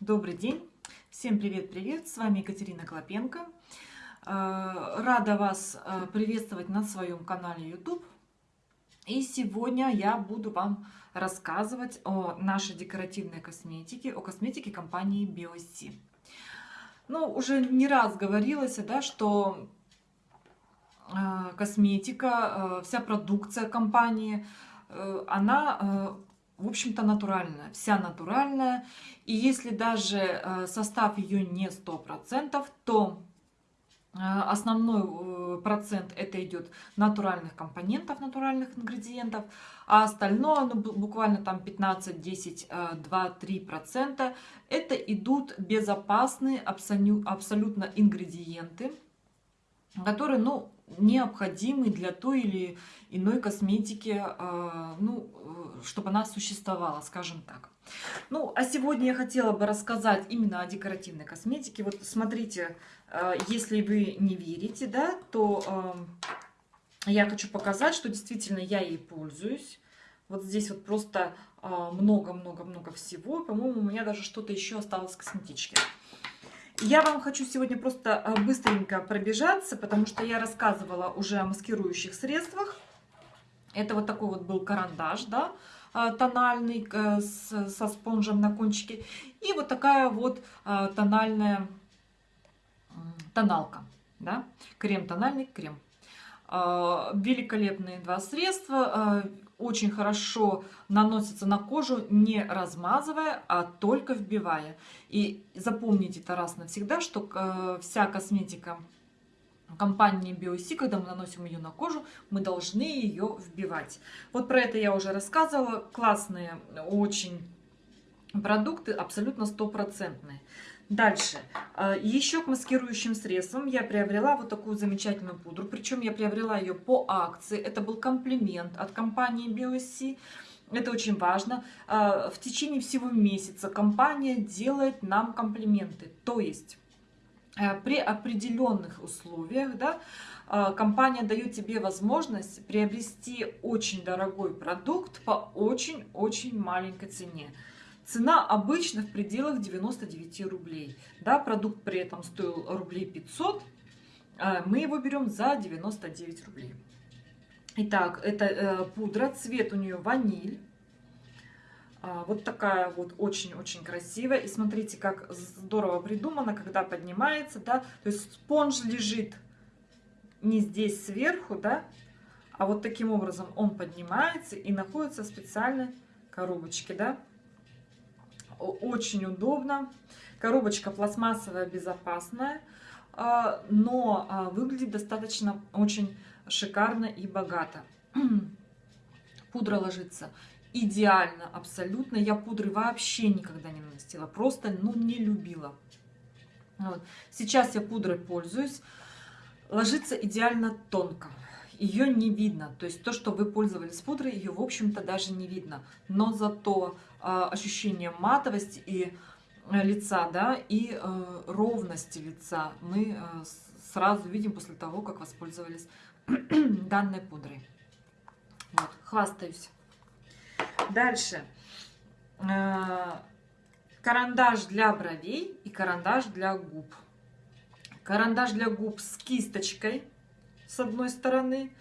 Добрый день! Всем привет-привет! С вами Екатерина Клопенко. Э, рада вас э, приветствовать на своем канале YouTube. И сегодня я буду вам рассказывать о нашей декоративной косметике, о косметике компании BioC. Ну, уже не раз говорилось, да, что э, косметика, вся продукция компании, она в общем-то, натуральная, вся натуральная. И если даже э, состав ее не 100%, то э, основной э, процент это идет натуральных компонентов, натуральных ингредиентов, а остальное, ну, буквально там 15, 10, 2, 3 процента, это идут безопасные абсолютно ингредиенты, которые, ну, необходимы для той или иной косметики, а, ну, чтобы она существовала, скажем так. Ну, а сегодня я хотела бы рассказать именно о декоративной косметике. Вот смотрите, а, если вы не верите, да, то а, я хочу показать, что действительно я ей пользуюсь. Вот здесь вот просто много-много-много всего. По-моему, у меня даже что-то еще осталось косметички. Я вам хочу сегодня просто э, быстренько пробежаться, потому что я рассказывала уже о маскирующих средствах. Это вот такой вот был карандаш, да, э, тональный э, со спонжем на кончике. И вот такая вот тональная тоналка, да, крем тональный, крем. Великолепные два средства очень хорошо наносится на кожу, не размазывая, а только вбивая. И запомните это раз навсегда, что э, вся косметика компании BioC, когда мы наносим ее на кожу, мы должны ее вбивать. Вот про это я уже рассказывала. Классные очень продукты, абсолютно стопроцентные. Дальше. А, еще к маскирующим средствам я приобрела вот такую замечательную пудру. Причем я приобрела ее по акции. Это был комплимент от компании BioC. Это очень важно. А, в течение всего месяца компания делает нам комплименты. То есть э, при определенных условиях да, а, компания дает тебе возможность приобрести очень дорогой продукт по очень-очень маленькой цене. Цена обычно в пределах 99 рублей. Да, продукт при этом стоил рублей 500, а мы его берем за 99 рублей. Итак, это э, пудра, цвет у нее ваниль. А, вот такая вот очень-очень красивая. И смотрите, как здорово придумано, когда поднимается, да. То есть спонж лежит не здесь сверху, да, а вот таким образом он поднимается и находится в специальной коробочке, да очень удобно. Коробочка пластмассовая, безопасная, а, но а, выглядит достаточно очень шикарно и богато. Пудра ложится идеально, абсолютно. Я пудры вообще никогда не наносила, просто ну, не любила. Вот. Сейчас я пудрой пользуюсь. Ложится идеально тонко. Ее не видно. То есть то, что вы пользовались пудрой, ее, в общем-то, даже не видно. Но зато а, ощущение матовости и э, лица, да, и э, ровности лица мы э, сразу видим после того, как воспользовались данной пудрой. Вот, хвастаюсь. Дальше. Карандаш для бровей и карандаш для губ. Карандаш для губ с кисточкой с одной стороны,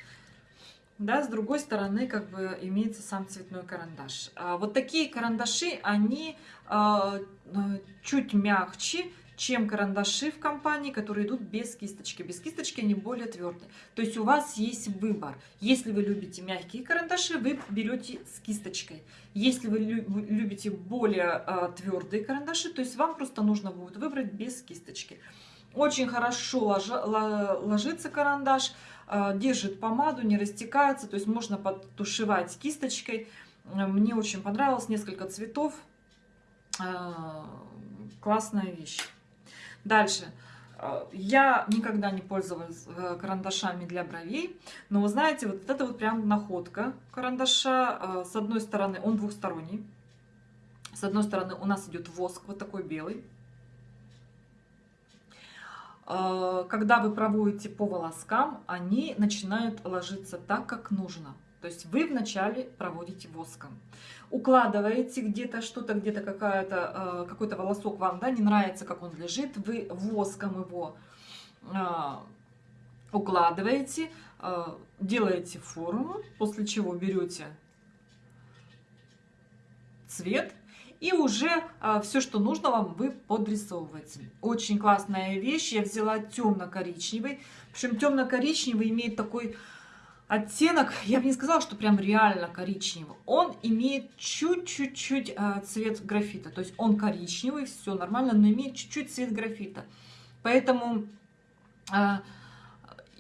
да, с другой стороны как бы имеется сам цветной карандаш. А вот такие карандаши, они а, а, чуть мягче, чем карандаши в компании, которые идут без кисточки. Без кисточки они более твердые. То есть у вас есть выбор. Если вы любите мягкие карандаши, вы берете с кисточкой. Если вы любите более а, твердые карандаши, то есть вам просто нужно будет выбрать без кисточки. Очень хорошо ложится карандаш. А, держит помаду, не растекается, то есть можно подтушевать кисточкой. Мне очень понравилось, несколько цветов. А, классная вещь. Дальше. Я никогда не пользовалась э, карандашами для бровей, но вы знаете, вот это вот прям находка карандаша. С одной стороны он двухсторонний. С одной стороны у нас идет воск вот такой белый. Э, когда вы проводите по волоскам, они начинают ложиться так, как нужно. То есть вы вначале проводите воском. Укладываете где-то что-то, где-то э, какой-то волосок вам да, не нравится, как он лежит, вы воском его э, укладываете, делаете форму, после чего берете цвет и уже а, все, что нужно вам, вы подрисовываете. Очень классная вещь. Я взяла темно-коричневый. Причем темно-коричневый имеет такой оттенок, я бы не сказала, что прям реально коричневый. Он имеет чуть-чуть а, цвет графита. То есть он коричневый, все нормально, но имеет чуть-чуть цвет графита. Поэтому... А,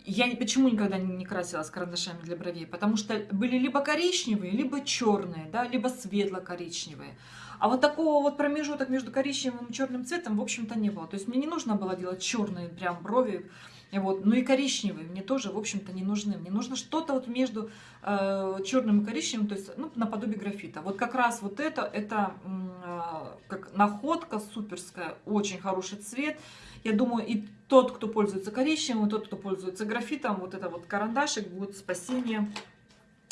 я почему никогда не красилась карандашами для бровей? Потому что были либо коричневые, либо черные, да, либо светло-коричневые. А вот такого вот промежуток между коричневым и черным цветом, в общем-то, не было. То есть мне не нужно было делать черные прям брови, вот. Ну и коричневые мне тоже, в общем-то, не нужны. Мне нужно что-то вот между э, черным и коричневым, то есть ну, наподобие графита. Вот как раз вот это, это э, как находка суперская, очень хороший цвет. Я думаю, и тот, кто пользуется коричневым, и тот, кто пользуется графитом, вот это вот карандашик будет спасение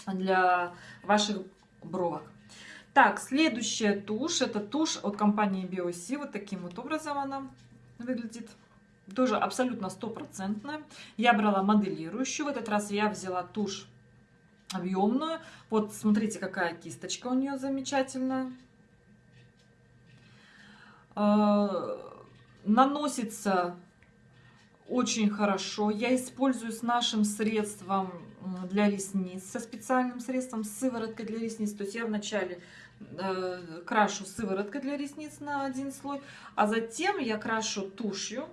для ваших бровок. Так, следующая тушь. Это тушь от компании BioC. Вот таким вот образом она выглядит. Тоже абсолютно стопроцентная. Я брала моделирующую. В этот раз я взяла тушь объемную. Вот смотрите, какая кисточка у нее замечательная. А, наносится очень хорошо. Я использую с нашим средством для ресниц, со специальным средством, сывороткой для ресниц. То есть я вначале Э, крашу сывороткой для ресниц на один слой, а затем я крашу тушью,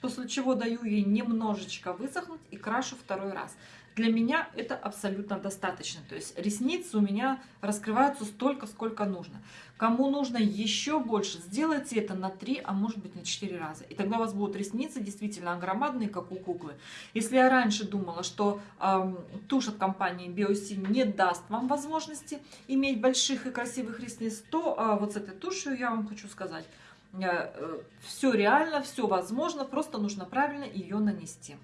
после чего даю ей немножечко высохнуть и крашу второй раз. Для меня это абсолютно достаточно. То есть ресницы у меня раскрываются столько, сколько нужно. Кому нужно еще больше, сделайте это на 3, а может быть на 4 раза. И тогда у вас будут ресницы действительно громадные, как у куклы. Если я раньше думала, что э, тушь от компании Biosin не даст вам возможности иметь больших и красивых ресниц, то э, вот с этой тушью я вам хочу сказать, все реально, все возможно, просто нужно правильно ее нанести.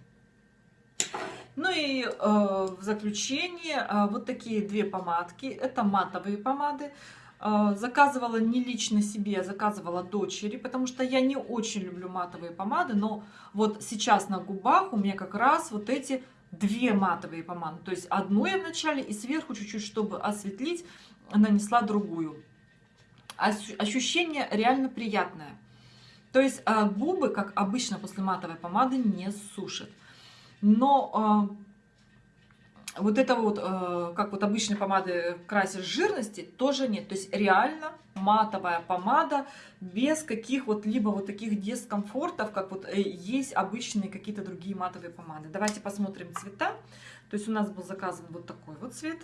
Ну и э, в заключение э, вот такие две помадки. Это матовые помады. Э, заказывала не лично себе, а заказывала дочери, потому что я не очень люблю матовые помады. Но вот сейчас на губах у меня как раз вот эти две матовые помады. То есть одну я вначале и сверху чуть-чуть, чтобы осветлить, нанесла другую. Ощущение реально приятное. То есть э, губы, как обычно после матовой помады, не сушат. Но э, вот это вот, э, как вот обычные помады красишь жирности, тоже нет. То есть реально матовая помада без каких вот либо вот таких дискомфортов, как вот есть обычные какие-то другие матовые помады. Давайте посмотрим цвета. То есть у нас был заказан вот такой вот цвет.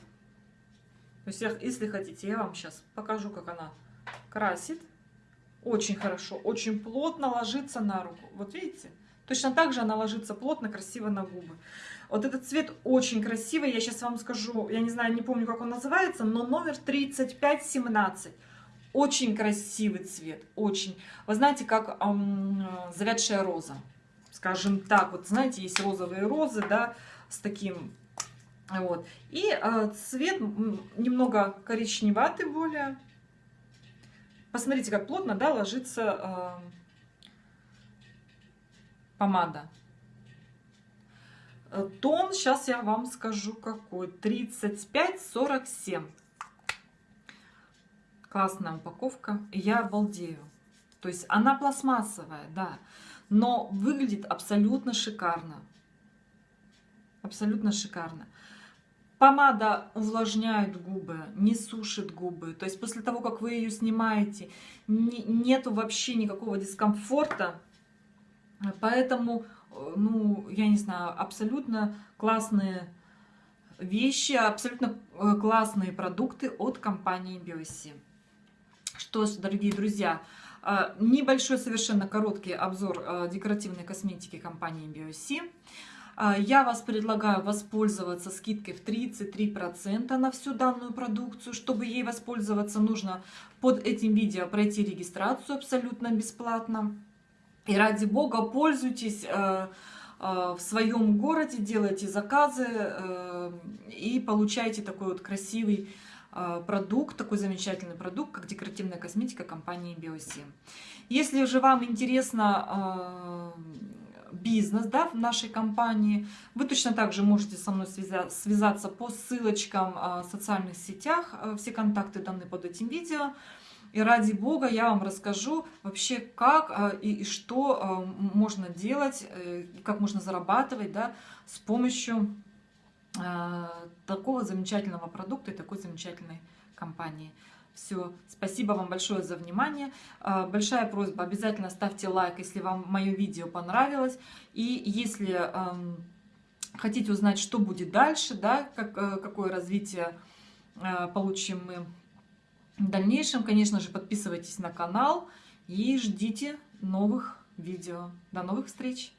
То есть если хотите, я вам сейчас покажу, как она красит. Очень хорошо, очень плотно ложится на руку. Вот видите? Точно так же она ложится плотно, красиво на губы. Вот этот цвет очень красивый. Я сейчас вам скажу, я не знаю, не помню, как он называется, но номер 3517. Очень красивый цвет, очень. Вы знаете, как эм, завядшая роза. Скажем так, вот знаете, есть розовые розы, да, с таким вот. И э, цвет немного коричневатый более. Посмотрите, как плотно, да, ложится э, помада. Тон, сейчас я вам скажу какой. 35-47. Классная упаковка. Я обалдею. То есть она пластмассовая, да. Но выглядит абсолютно шикарно. Абсолютно шикарно. Помада увлажняет губы, не сушит губы. То есть после того, как вы ее снимаете, не, нету вообще никакого дискомфорта. Поэтому, э, ну, я не знаю, абсолютно классные вещи, абсолютно э, классные продукты от компании Biosi. Что ж, дорогие друзья, э, небольшой, совершенно короткий обзор декоративной косметики компании Biosi. Я вас предлагаю воспользоваться скидкой в 33% на всю данную продукцию. Чтобы ей воспользоваться, нужно под этим видео пройти регистрацию абсолютно бесплатно. И ради бога, пользуйтесь, э, в своем городе, делайте заказы и получаете такой вот красивый продукт, такой замечательный продукт, как декоративная косметика компании Биосим. Если же вам интересно бизнес да, в нашей компании. Вы точно так же можете со мной связаться по ссылочкам а, в социальных сетях. А, все контакты даны под этим видео. И ради бога я вам расскажу вообще, как а, и, и что можно делать, э, как можно зарабатывать да, с помощью такого замечательного продукта и такой замечательной компании. Все, спасибо вам большое за внимание. А, большая просьба, обязательно ставьте лайк, если вам мое видео понравилось. И если хотите узнать, что будет дальше, да, как, э, какое развитие э, получим мы в дальнейшем, конечно же, подписывайтесь на канал и ждите новых видео. До новых встреч!